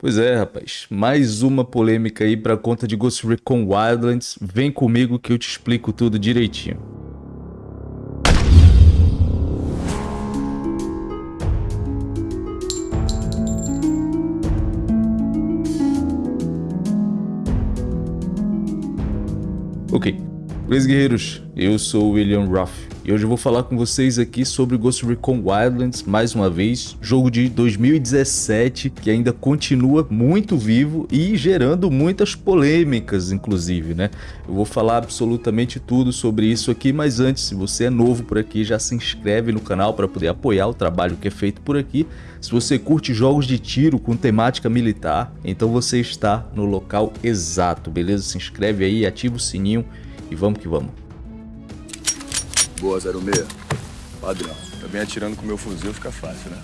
Pois é, rapaz. Mais uma polêmica aí pra conta de Ghost Recon Wildlands. Vem comigo que eu te explico tudo direitinho. Ok. Beleza, guerreiros? Eu sou William Ruff. E hoje eu vou falar com vocês aqui sobre Ghost Recon Wildlands, mais uma vez, jogo de 2017 que ainda continua muito vivo e gerando muitas polêmicas, inclusive, né? Eu vou falar absolutamente tudo sobre isso aqui, mas antes, se você é novo por aqui, já se inscreve no canal para poder apoiar o trabalho que é feito por aqui. Se você curte jogos de tiro com temática militar, então você está no local exato, beleza? Se inscreve aí, ativa o sininho e vamos que vamos. Boa, 06. Padrão. Também atirando com meu fuzil fica fácil, né?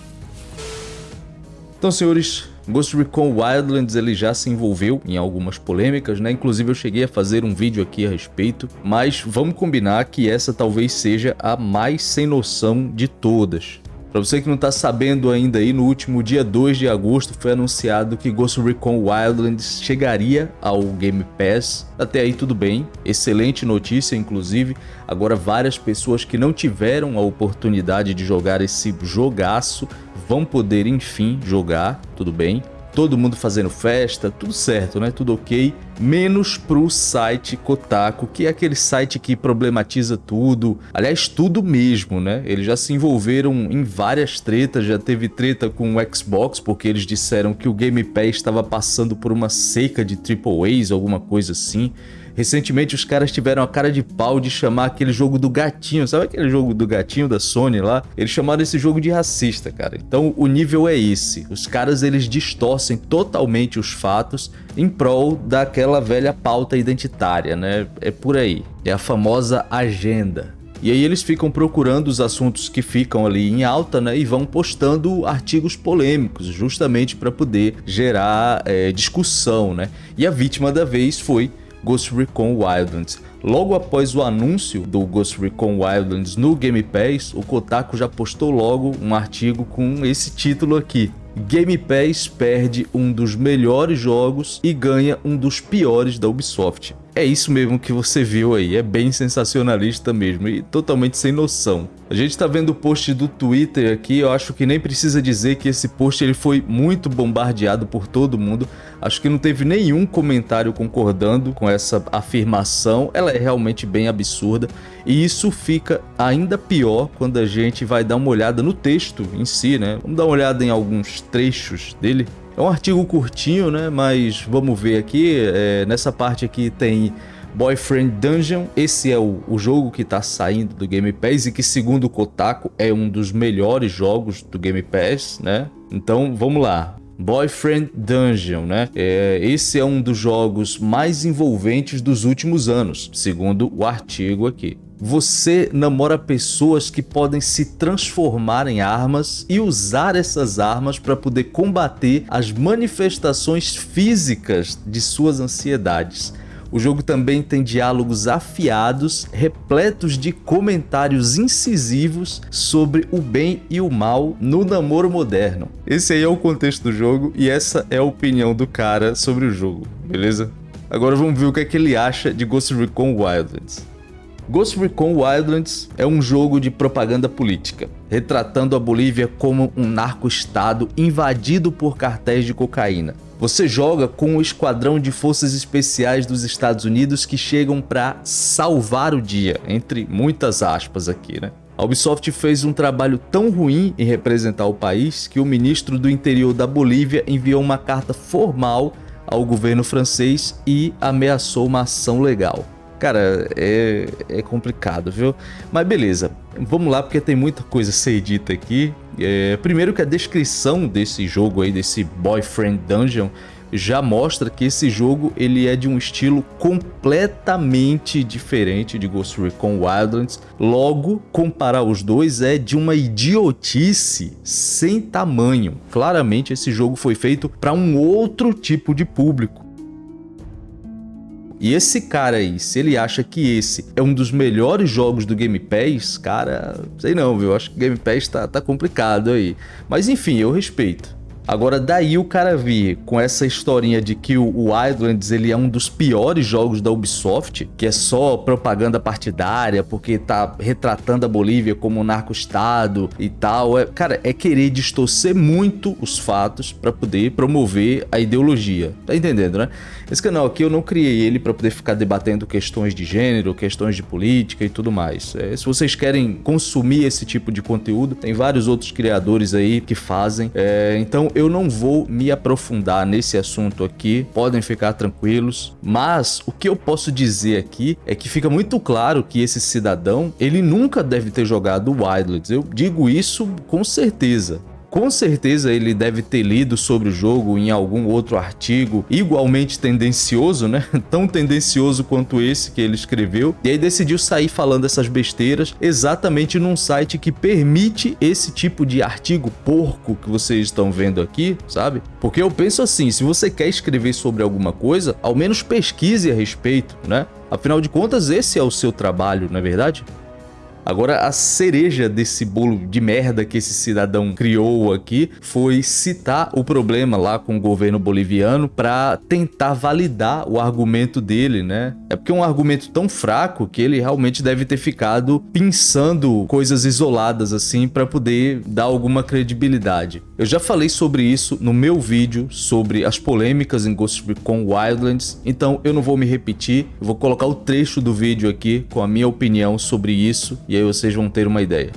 Então, senhores, Ghost Recon Wildlands ele já se envolveu em algumas polêmicas, né? Inclusive eu cheguei a fazer um vídeo aqui a respeito, mas vamos combinar que essa talvez seja a mais sem noção de todas. Para você que não está sabendo ainda aí, no último dia 2 de agosto foi anunciado que Ghost Recon Wildlands chegaria ao Game Pass. Até aí tudo bem, excelente notícia inclusive. Agora várias pessoas que não tiveram a oportunidade de jogar esse jogaço vão poder enfim jogar, tudo bem todo mundo fazendo festa, tudo certo, né? Tudo ok, menos pro site Kotaku, que é aquele site que problematiza tudo, aliás, tudo mesmo, né? Eles já se envolveram em várias tretas, já teve treta com o Xbox, porque eles disseram que o Game Pass estava passando por uma seca de AAAs, alguma coisa assim. Recentemente os caras tiveram a cara de pau de chamar aquele jogo do gatinho, sabe aquele jogo do gatinho da Sony lá? Eles chamaram esse jogo de racista, cara. Então o nível é esse. Os caras eles distorcem totalmente os fatos em prol daquela velha pauta identitária, né? É por aí. É a famosa agenda. E aí eles ficam procurando os assuntos que ficam ali em alta, né, e vão postando artigos polêmicos, justamente para poder gerar é, discussão, né. E a vítima da vez foi Ghost Recon Wildlands. Logo após o anúncio do Ghost Recon Wildlands no Game Pass, o Kotaku já postou logo um artigo com esse título aqui. Game Pass perde um dos melhores jogos e ganha um dos piores da Ubisoft. É isso mesmo que você viu aí, é bem sensacionalista mesmo e totalmente sem noção. A gente está vendo o post do Twitter aqui, eu acho que nem precisa dizer que esse post ele foi muito bombardeado por todo mundo. Acho que não teve nenhum comentário concordando com essa afirmação, ela é realmente bem absurda. E isso fica ainda pior quando a gente vai dar uma olhada no texto em si, né? Vamos dar uma olhada em alguns trechos dele. É um artigo curtinho, né? Mas vamos ver aqui. É, nessa parte aqui tem Boyfriend Dungeon. Esse é o, o jogo que está saindo do Game Pass e que, segundo o Kotaku, é um dos melhores jogos do Game Pass, né? Então, vamos lá. Boyfriend Dungeon, né? É, esse é um dos jogos mais envolventes dos últimos anos, segundo o artigo aqui. Você namora pessoas que podem se transformar em armas e usar essas armas para poder combater as manifestações físicas de suas ansiedades. O jogo também tem diálogos afiados, repletos de comentários incisivos sobre o bem e o mal no namoro moderno. Esse aí é o contexto do jogo e essa é a opinião do cara sobre o jogo, beleza? Agora vamos ver o que é que ele acha de Ghost Recon Wildlands. Ghost Recon Wildlands é um jogo de propaganda política, retratando a Bolívia como um narco-estado invadido por cartéis de cocaína. Você joga com o esquadrão de forças especiais dos Estados Unidos que chegam para salvar o dia, entre muitas aspas aqui, né? A Ubisoft fez um trabalho tão ruim em representar o país que o ministro do interior da Bolívia enviou uma carta formal ao governo francês e ameaçou uma ação legal. Cara, é, é complicado, viu? Mas beleza, vamos lá porque tem muita coisa a ser dita aqui. É, primeiro que a descrição desse jogo aí, desse Boyfriend Dungeon, já mostra que esse jogo ele é de um estilo completamente diferente de Ghost Recon Wildlands. Logo, comparar os dois é de uma idiotice sem tamanho. Claramente esse jogo foi feito para um outro tipo de público. E esse cara aí, se ele acha que esse é um dos melhores jogos do Game Pass, cara, sei não, viu? Acho que o Game Pass tá, tá complicado aí. Mas enfim, eu respeito. Agora, daí o cara vir com essa historinha de que o Wildlands ele é um dos piores jogos da Ubisoft, que é só propaganda partidária, porque tá retratando a Bolívia como um narco-estado e tal. É, cara, é querer distorcer muito os fatos para poder promover a ideologia. Tá entendendo, né? Esse canal aqui eu não criei ele para poder ficar debatendo questões de gênero, questões de política e tudo mais. É, se vocês querem consumir esse tipo de conteúdo, tem vários outros criadores aí que fazem. É, então eu não vou me aprofundar nesse assunto aqui, podem ficar tranquilos, mas o que eu posso dizer aqui é que fica muito claro que esse cidadão, ele nunca deve ter jogado Wildlands, eu digo isso com certeza. Com certeza ele deve ter lido sobre o jogo em algum outro artigo igualmente tendencioso, né? Tão tendencioso quanto esse que ele escreveu. E aí decidiu sair falando essas besteiras exatamente num site que permite esse tipo de artigo porco que vocês estão vendo aqui, sabe? Porque eu penso assim, se você quer escrever sobre alguma coisa, ao menos pesquise a respeito, né? Afinal de contas, esse é o seu trabalho, não é verdade? Agora, a cereja desse bolo de merda que esse cidadão criou aqui foi citar o problema lá com o governo boliviano para tentar validar o argumento dele, né? É porque é um argumento tão fraco que ele realmente deve ter ficado pensando coisas isoladas assim para poder dar alguma credibilidade. Eu já falei sobre isso no meu vídeo sobre as polêmicas em Ghost Recon Wildlands, então eu não vou me repetir, eu vou colocar o trecho do vídeo aqui com a minha opinião sobre isso e aí vocês vão ter uma ideia.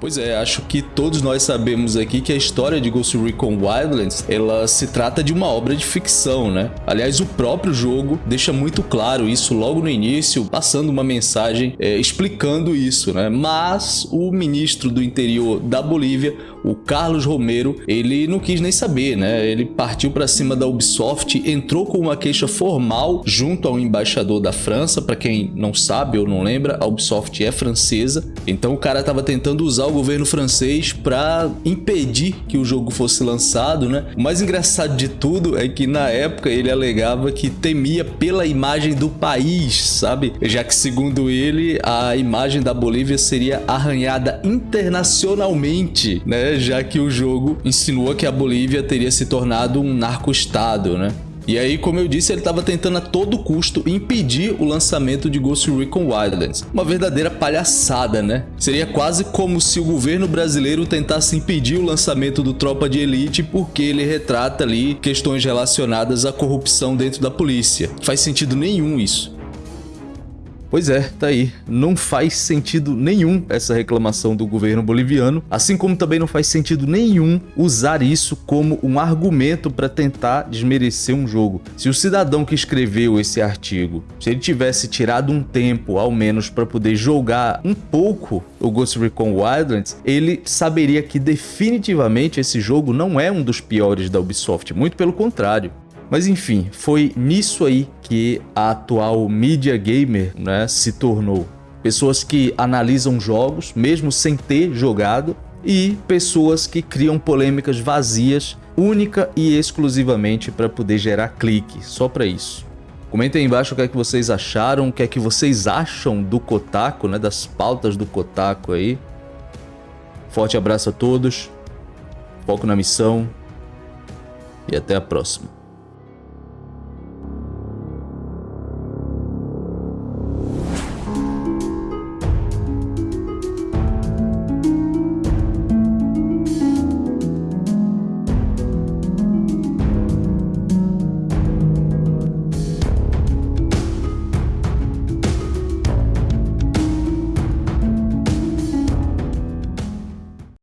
Pois é, acho que todos nós sabemos aqui que a história de Ghost Recon Wildlands, ela se trata de uma obra de ficção, né? Aliás, o próprio jogo deixa muito claro isso logo no início, passando uma mensagem é, explicando isso, né? Mas o ministro do interior da Bolívia, o Carlos Romero, ele não quis nem saber, né? Ele partiu para cima da Ubisoft, entrou com uma queixa formal junto ao embaixador da França, para quem não sabe ou não lembra, a Ubisoft é francesa, então o cara tava tentando usar o governo francês para impedir que o jogo fosse lançado, né? O mais engraçado de tudo é que na época ele alegava que temia pela imagem do país, sabe? Já que segundo ele, a imagem da Bolívia seria arranhada internacionalmente, né? Já que o jogo insinua que a Bolívia teria se tornado um narco-estado, né? E aí, como eu disse, ele estava tentando a todo custo impedir o lançamento de Ghost Recon Wildlands. Uma verdadeira palhaçada, né? Seria quase como se o governo brasileiro tentasse impedir o lançamento do Tropa de Elite porque ele retrata ali questões relacionadas à corrupção dentro da polícia. Faz sentido nenhum isso. Pois é, tá aí. Não faz sentido nenhum essa reclamação do governo boliviano, assim como também não faz sentido nenhum usar isso como um argumento para tentar desmerecer um jogo. Se o cidadão que escreveu esse artigo, se ele tivesse tirado um tempo, ao menos, para poder jogar um pouco o Ghost Recon Wildlands, ele saberia que definitivamente esse jogo não é um dos piores da Ubisoft, muito pelo contrário. Mas enfim, foi nisso aí que a atual mídia gamer né, se tornou. Pessoas que analisam jogos, mesmo sem ter jogado, e pessoas que criam polêmicas vazias, única e exclusivamente para poder gerar clique, só para isso. Comentem aí embaixo o que é que vocês acharam, o que é que vocês acham do Kotaku, né, das pautas do Kotaku aí. Forte abraço a todos, foco na missão e até a próxima.